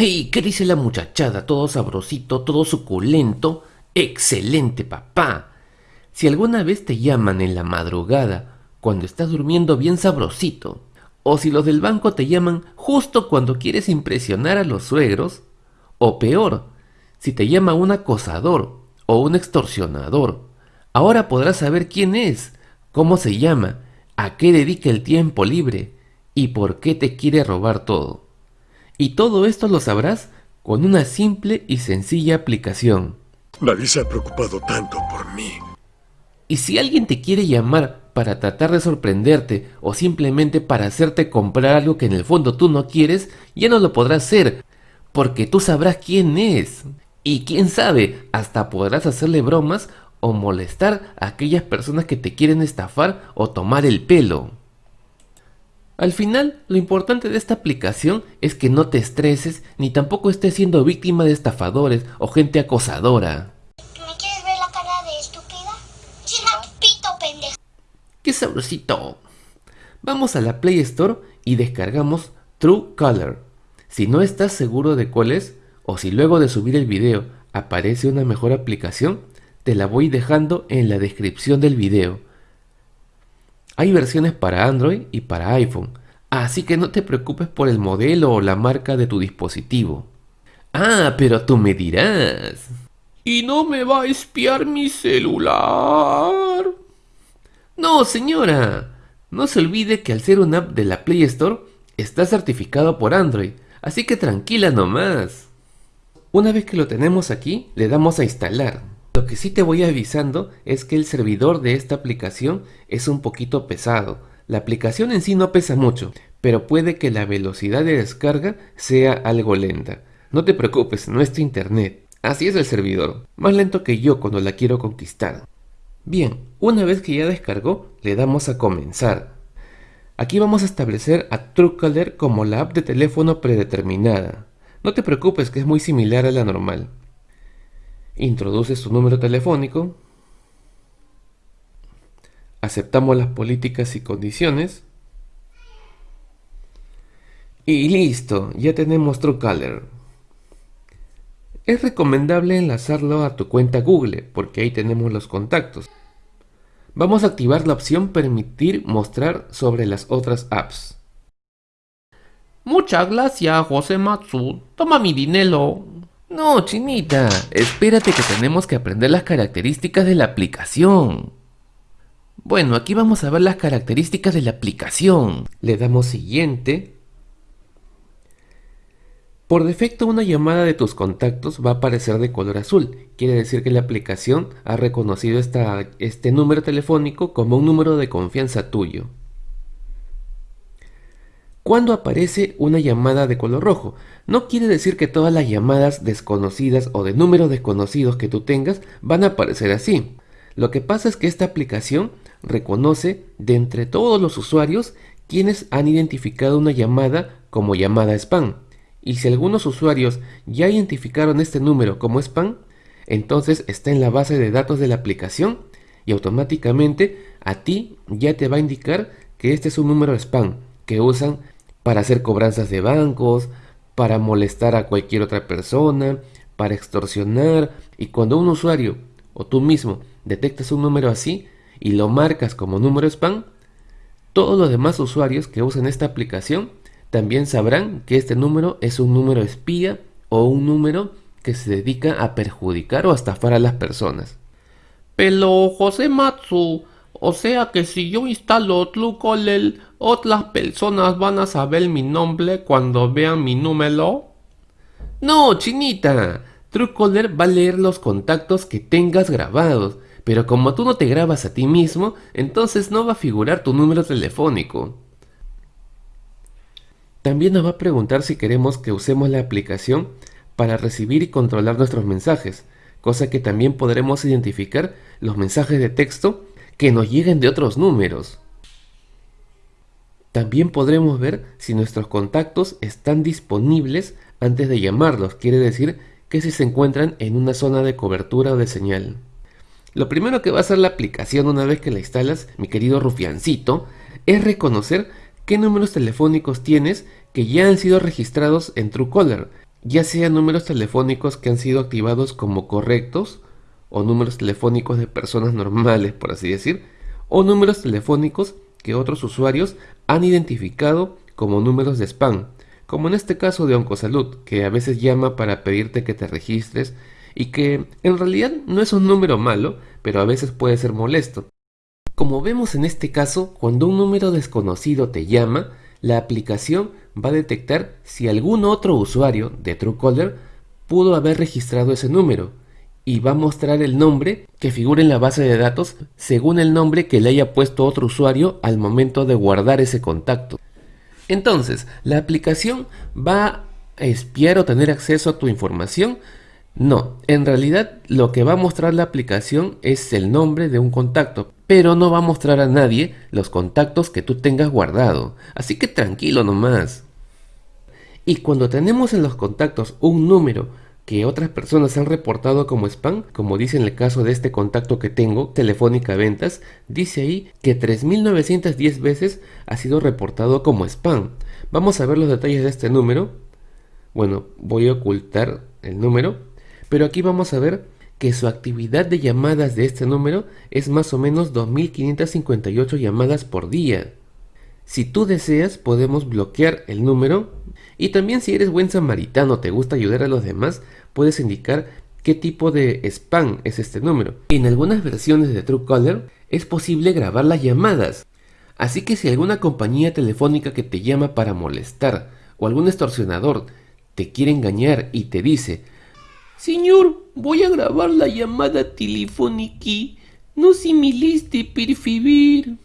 Hey, ¿qué dice la muchachada? Todo sabrosito, todo suculento. Excelente, papá. Si alguna vez te llaman en la madrugada, cuando estás durmiendo bien sabrosito, o si los del banco te llaman justo cuando quieres impresionar a los suegros, o peor, si te llama un acosador o un extorsionador, ahora podrás saber quién es, cómo se llama, a qué dedica el tiempo libre y por qué te quiere robar todo. Y todo esto lo sabrás con una simple y sencilla aplicación. Nadie se ha preocupado tanto por mí. Y si alguien te quiere llamar para tratar de sorprenderte o simplemente para hacerte comprar algo que en el fondo tú no quieres, ya no lo podrás hacer, porque tú sabrás quién es. Y quién sabe, hasta podrás hacerle bromas o molestar a aquellas personas que te quieren estafar o tomar el pelo. Al final, lo importante de esta aplicación es que no te estreses ni tampoco estés siendo víctima de estafadores o gente acosadora. ¿Me quieres ver la cara de estúpida? Cierra tu pito, pendejo. ¡Qué sabrosito! Vamos a la Play Store y descargamos True Color. Si no estás seguro de cuál es, o si luego de subir el video aparece una mejor aplicación, te la voy dejando en la descripción del video. Hay versiones para Android y para iPhone, así que no te preocupes por el modelo o la marca de tu dispositivo. Ah, pero tú me dirás. ¿Y no me va a espiar mi celular? No, señora. No se olvide que al ser una app de la Play Store, está certificado por Android, así que tranquila nomás. Una vez que lo tenemos aquí, le damos a instalar. Lo que sí te voy avisando es que el servidor de esta aplicación es un poquito pesado. La aplicación en sí no pesa mucho, pero puede que la velocidad de descarga sea algo lenta. No te preocupes, no es internet. Así es el servidor, más lento que yo cuando la quiero conquistar. Bien, una vez que ya descargó, le damos a comenzar. Aquí vamos a establecer a Truecaller como la app de teléfono predeterminada. No te preocupes que es muy similar a la normal. Introduces tu número telefónico. Aceptamos las políticas y condiciones. Y listo, ya tenemos Truecaller. Es recomendable enlazarlo a tu cuenta Google porque ahí tenemos los contactos. Vamos a activar la opción permitir mostrar sobre las otras apps. Muchas gracias, José Matsu. Toma mi dinero. No, chinita, espérate que tenemos que aprender las características de la aplicación. Bueno, aquí vamos a ver las características de la aplicación. Le damos siguiente. Por defecto una llamada de tus contactos va a aparecer de color azul. Quiere decir que la aplicación ha reconocido esta, este número telefónico como un número de confianza tuyo. Cuando aparece una llamada de color rojo, no quiere decir que todas las llamadas desconocidas o de números desconocidos que tú tengas van a aparecer así. Lo que pasa es que esta aplicación reconoce de entre todos los usuarios quienes han identificado una llamada como llamada spam. Y si algunos usuarios ya identificaron este número como spam, entonces está en la base de datos de la aplicación y automáticamente a ti ya te va a indicar que este es un número spam que usan para hacer cobranzas de bancos, para molestar a cualquier otra persona, para extorsionar. Y cuando un usuario o tú mismo detectas un número así y lo marcas como número spam, todos los demás usuarios que usan esta aplicación también sabrán que este número es un número espía o un número que se dedica a perjudicar o a estafar a las personas. Pero José Matsu, o sea que si yo instalo Truecaller, otras personas van a saber mi nombre cuando vean mi número. No, chinita. Truecaller va a leer los contactos que tengas grabados, pero como tú no te grabas a ti mismo, entonces no va a figurar tu número telefónico. También nos va a preguntar si queremos que usemos la aplicación para recibir y controlar nuestros mensajes, cosa que también podremos identificar los mensajes de texto que nos lleguen de otros números. También podremos ver si nuestros contactos están disponibles antes de llamarlos, quiere decir que si se encuentran en una zona de cobertura o de señal. Lo primero que va a hacer la aplicación una vez que la instalas, mi querido rufiancito, es reconocer qué números telefónicos tienes que ya han sido registrados en Truecaller. ya sean números telefónicos que han sido activados como correctos, o números telefónicos de personas normales, por así decir, o números telefónicos que otros usuarios han identificado como números de spam, como en este caso de Oncosalud, que a veces llama para pedirte que te registres y que en realidad no es un número malo, pero a veces puede ser molesto. Como vemos en este caso, cuando un número desconocido te llama, la aplicación va a detectar si algún otro usuario de Truecaller pudo haber registrado ese número y va a mostrar el nombre que figura en la base de datos según el nombre que le haya puesto otro usuario al momento de guardar ese contacto. Entonces, la aplicación va a espiar o tener acceso a tu información. No, en realidad lo que va a mostrar la aplicación es el nombre de un contacto, pero no va a mostrar a nadie los contactos que tú tengas guardado. Así que tranquilo nomás. Y cuando tenemos en los contactos un número que otras personas han reportado como spam, como dice en el caso de este contacto que tengo, Telefónica Ventas, dice ahí que 3.910 veces ha sido reportado como spam. Vamos a ver los detalles de este número. Bueno, voy a ocultar el número, pero aquí vamos a ver que su actividad de llamadas de este número es más o menos 2.558 llamadas por día. Si tú deseas, podemos bloquear el número y también si eres buen samaritano, te gusta ayudar a los demás, puedes indicar qué tipo de spam es este número. En algunas versiones de Truecaller es posible grabar las llamadas. Así que si alguna compañía telefónica que te llama para molestar o algún extorsionador te quiere engañar y te dice Señor, voy a grabar la llamada telefónica. No similiste perfibir.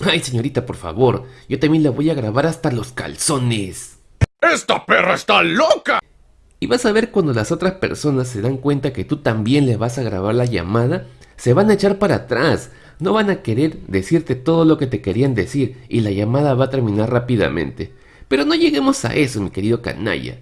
Ay, señorita, por favor, yo también la voy a grabar hasta los calzones. ¡Esta perra está loca! Y vas a ver cuando las otras personas se dan cuenta que tú también le vas a grabar la llamada, se van a echar para atrás, no van a querer decirte todo lo que te querían decir y la llamada va a terminar rápidamente. Pero no lleguemos a eso, mi querido canalla.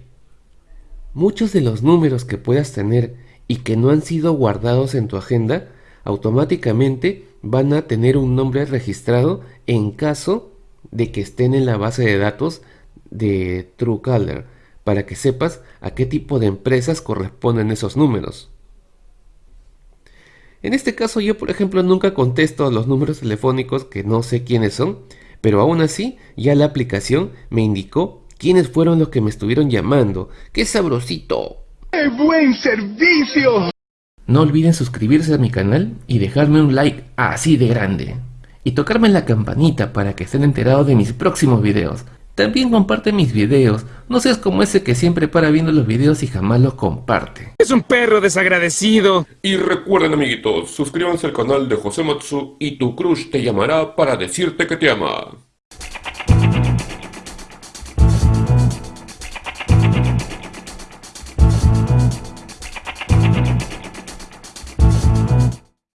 Muchos de los números que puedas tener y que no han sido guardados en tu agenda, automáticamente van a tener un nombre registrado en caso de que estén en la base de datos de Truecaller para que sepas a qué tipo de empresas corresponden esos números. En este caso yo por ejemplo nunca contesto los números telefónicos que no sé quiénes son, pero aún así ya la aplicación me indicó quiénes fueron los que me estuvieron llamando. ¡Qué sabrosito! ¡Qué buen servicio! No olviden suscribirse a mi canal y dejarme un like así de grande. Y tocarme la campanita para que estén enterados de mis próximos videos. También comparte mis videos, no seas como ese que siempre para viendo los videos y jamás los comparte. Es un perro desagradecido. Y recuerden amiguitos, suscríbanse al canal de José Matsu y tu crush te llamará para decirte que te ama.